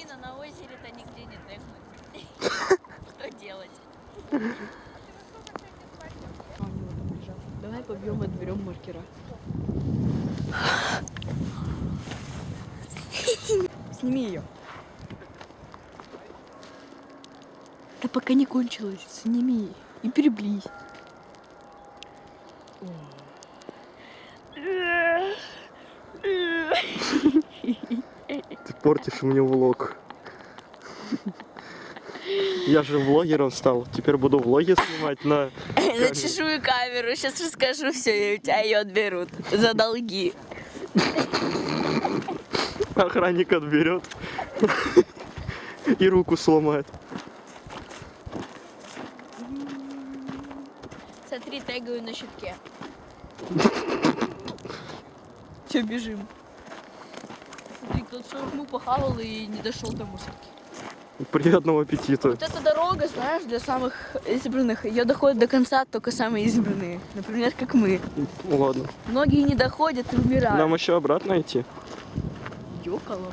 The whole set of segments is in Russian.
Блин, а на озере-то нигде не тегнуть. Что делать? Давай побьем и отберем маркера. Сними ее. Да пока не кончилось, сними и приблизь. Портишь мне влог. Я же влогером стал. Теперь буду влоги снимать на... На чужую камеру. Сейчас расскажу все, и у тебя ее отберут за долги. Охранник отберет. И руку сломает. Смотри, тегаю на щитке. Все, бежим. Кто-то шаурму похавал и не дошел до мусорки. Приятного аппетита. Вот эта дорога, знаешь, для самых избранных. Ее доходят до конца только самые избранные. Например, как мы. Ладно. Многие не доходят и умирают. Нам еще обратно идти. Ёкала.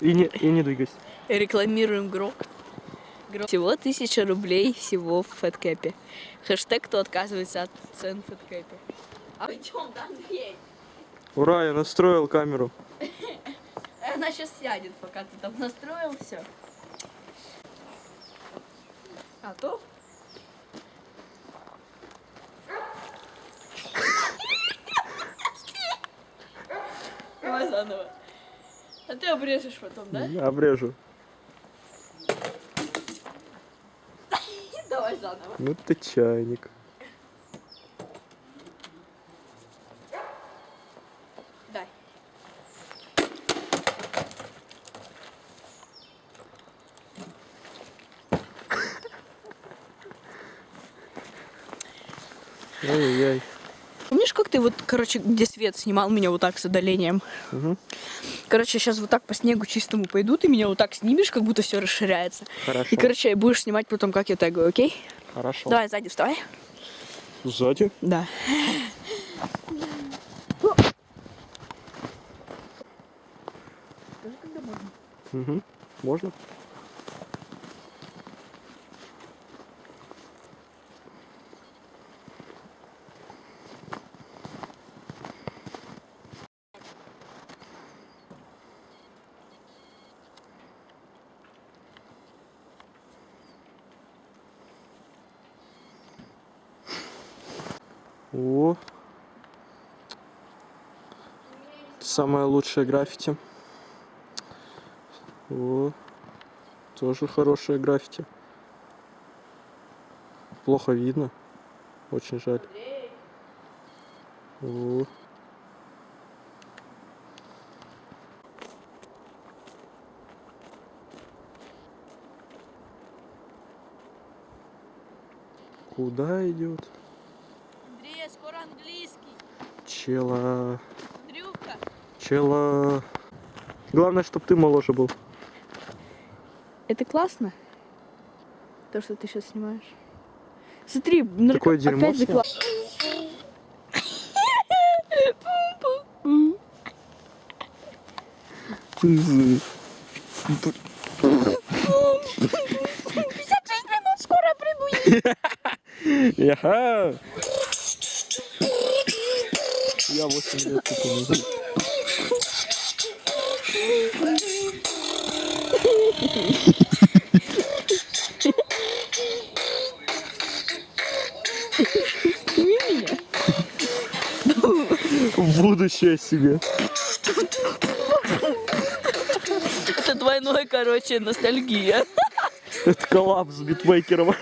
И не, и не двигайся. Рекламируем Грок. Грок. Всего тысяча рублей всего в фэткэпе. Хэштег, кто отказывается от цен в фэткэпе. А идем, да, Андрей? Ура, я настроил камеру. Она сейчас сядет, пока ты там настроил все. Готов? Давай заново. А ты обрежешь потом, да? Обрежу. Давай заново. Ну ты чайник. Ой-ой-ой. Помнишь, как ты вот, короче, где свет снимал меня вот так с удалением? Мгм. Короче, сейчас вот так по снегу чистому пойду, ты меня вот так снимешь, как будто все расширяется. Хорошо. И, короче, будешь снимать потом, как я тегаю, окей? Хорошо. Давай, сзади вставай. Сзади? Да. Угу. Можно? О, самое лучшее граффити. О, тоже хорошее граффити. Плохо видно. Очень жаль. О. Куда идет? Андрей, скоро английский. Чела. Андрюха. Чела. Главное, чтобы ты моложе был. Это классно? То, что ты сейчас снимаешь. Смотри, нарко- Такое дерьмо опять классно. минут скоро приду. Я 8 лет меня. В будущее себе. Это двойной, короче, ностальгия. Это коллапс с битмейкером.